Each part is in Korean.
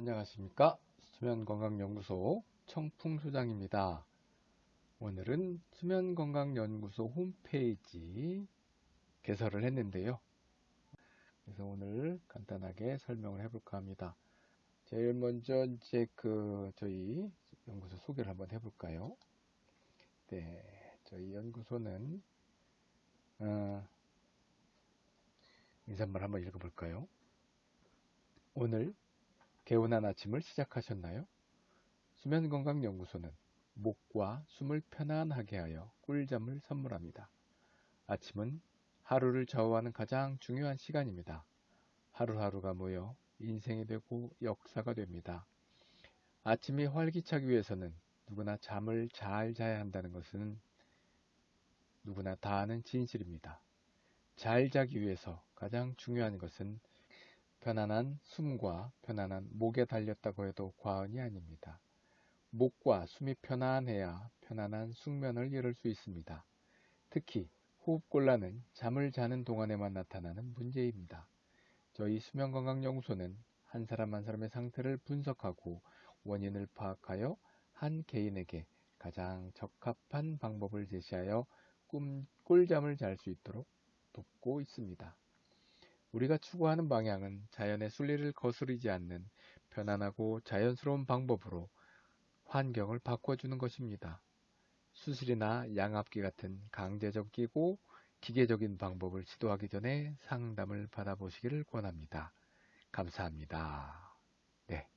안녕하십니까? 수면건강연구소 청풍소장입니다. 오늘은 수면건강연구소 홈페이지 개설을 했는데요. 그래서 오늘 간단하게 설명을 해볼까 합니다. 제일 먼저 이제 그 저희 연구소 소개를 한번 해볼까요? 네 저희 연구소는 어, 인사말 한번 읽어볼까요? 오늘 개운한 아침을 시작하셨나요? 수면건강연구소는 목과 숨을 편안하게 하여 꿀잠을 선물합니다. 아침은 하루를 좌우하는 가장 중요한 시간입니다. 하루하루가 모여 인생이 되고 역사가 됩니다. 아침이 활기차기 위해서는 누구나 잠을 잘 자야 한다는 것은 누구나 다 아는 진실입니다. 잘 자기 위해서 가장 중요한 것은 편안한 숨과 편안한 목에 달렸다고 해도 과언이 아닙니다. 목과 숨이 편안해야 편안한 숙면을 이룰 수 있습니다. 특히 호흡곤란은 잠을 자는 동안에만 나타나는 문제입니다. 저희 수면건강연구소는 한 사람 한 사람의 상태를 분석하고 원인을 파악하여 한 개인에게 가장 적합한 방법을 제시하여 꿈, 꿀잠을 잘 수 있도록 돕고 있습니다. 우리가 추구하는 방향은 자연의 순리를 거스르지 않는 편안하고 자연스러운 방법으로 환경을 바꿔주는 것입니다. 수술이나 양압기 같은 강제적이고 기계적인 방법을 시도하기 전에 상담을 받아보시기를 권합니다. 감사합니다. 네,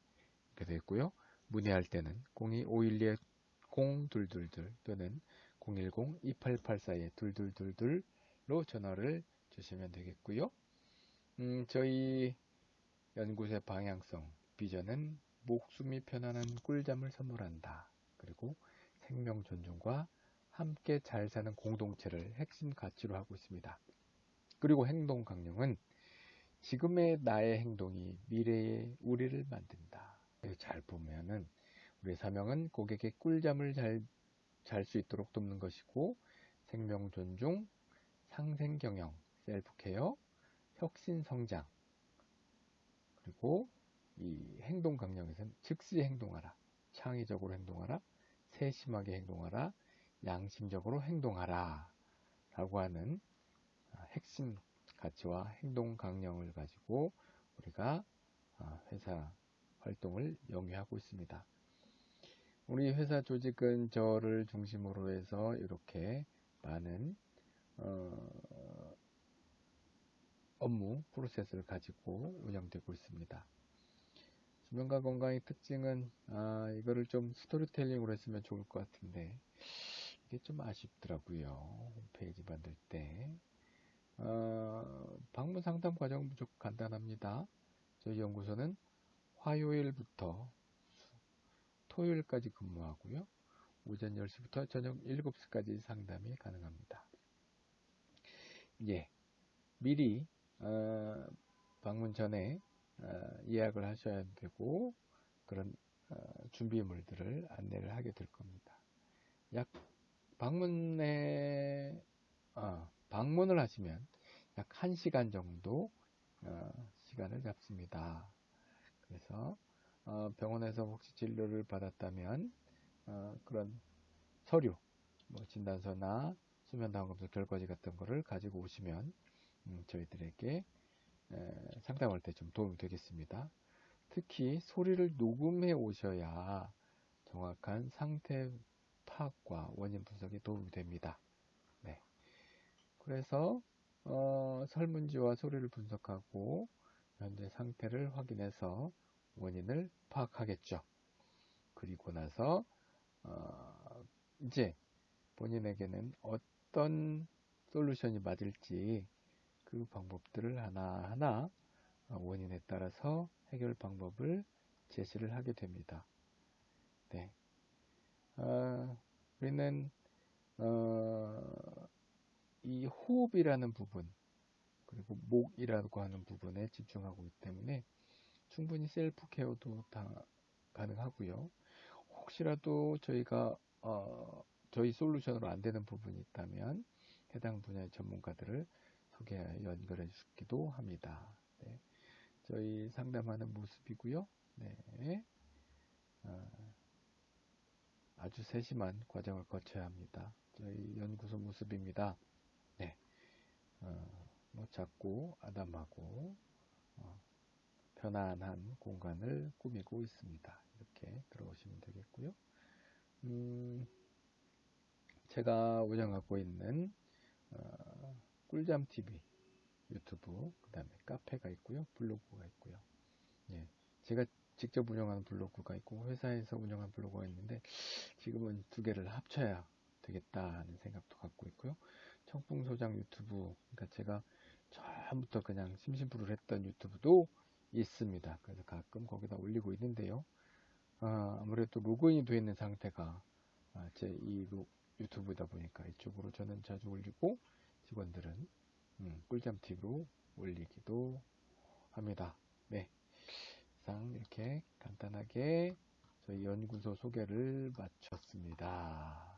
이렇게 됐고요. 문의할 때는 02-512-0222 또는 010-2884-2222로 전화를 주시면 되겠고요. 음, 저희 연구소의 방향성, 비전은 목숨이 편안한 꿀잠을 선물한다. 그리고 생명 존중과 함께 잘 사는 공동체를 핵심 가치로 하고 있습니다. 그리고 행동 강령은 지금의 나의 행동이 미래의 우리를 만든다. 잘 보면은 우리의 사명은 고객의 꿀잠을 잘 잘 수 있도록 돕는 것이고 생명 존중, 상생 경영, 셀프 케어, 혁신 성장 그리고 이 행동 강령에서는 즉시 행동하라 창의적으로 행동하라 세심하게 행동하라 양심적으로 행동하라 라고 하는 아, 핵심 가치와 행동 강령을 가지고 우리가 아, 회사 활동을 영위하고 있습니다. 우리 회사 조직은 저를 중심으로 해서 이렇게 많은 어, 업무 프로세스를 가지고 운영되고 있습니다. 수면과 건강의 특징은 아, 이거를 좀 스토리텔링으로 했으면 좋을 것 같은데 이게 좀 아쉽더라고요. 홈페이지 만들 때 어, 방문 상담 과정은 무조건 간단합니다. 저희 연구소는 화요일부터 토요일까지 근무하고요. 오전 10시부터 저녁 7시까지 상담이 가능합니다. 예, 미리 어, 방문 전에 어, 예약을 하셔야 되고 그런 어, 준비물들을 안내를 하게 될 겁니다. 약 방문에 어, 방문을 하시면 약 1시간 정도 어, 시간을 잡습니다. 그래서 어, 병원에서 혹시 진료를 받았다면 그런 서류, 뭐 진단서나 수면다원검사 결과지 같은 거를 가지고 오시면 음, 저희들에게 상담할 때 좀 도움이 되겠습니다. 특히 소리를 녹음해 오셔야 정확한 상태 파악과 원인 분석에 도움이 됩니다. 네. 그래서 어, 설문지와 소리를 분석하고 현재 상태를 확인해서 원인을 파악하겠죠. 그리고 나서 어, 이제 본인에게는 어떤 솔루션이 맞을지 그 방법들을 하나하나 원인에 따라서 해결 방법을 제시를 하게 됩니다. 네. 어, 우리는 어, 이 호흡이라는 부분 그리고 목이라고 하는 부분에 집중하고 있기 때문에 충분히 셀프 케어도 다 가능하고요. 혹시라도 저희가 어, 저희 솔루션으로 안 되는 부분이 있다면 해당 분야의 전문가들을 소개 연결해 주기도 합니다. 네. 저희 상담하는 모습이고요. 네. 어, 아주 세심한 과정을 거쳐야 합니다. 저희 연구소 모습입니다. 네. 어, 뭐 작고 아담하고 어, 편안한 공간을 꾸미고 있습니다. 이렇게 들어오시면 되겠고요. 음, 제가 운영하고 있는 어, 꿀잠 TV 유튜브 그 다음에 카페가 있고요 블로그가 있고요. 예, 제가 직접 운영하는 블로그가 있고 회사에서 운영하는 블로그가 있는데 지금은 두 개를 합쳐야 되겠다는 생각도 갖고 있고요. 청풍 소장 유튜브 그러니까 제가 처음부터 그냥 심심풀을 했던 유튜브도 있습니다. 그래서 가끔 거기다 올리고 있는데요. 아, 아무래도 로그인이 되어 있는 상태가 아, 제이 유튜브다 보니까 이쪽으로 저는 자주 올리고 직원들은 음, 꿀잠 팁으로 올리기도 합니다. 네. 이상 이렇게 간단하게 저희 연구소 소개를 마쳤습니다.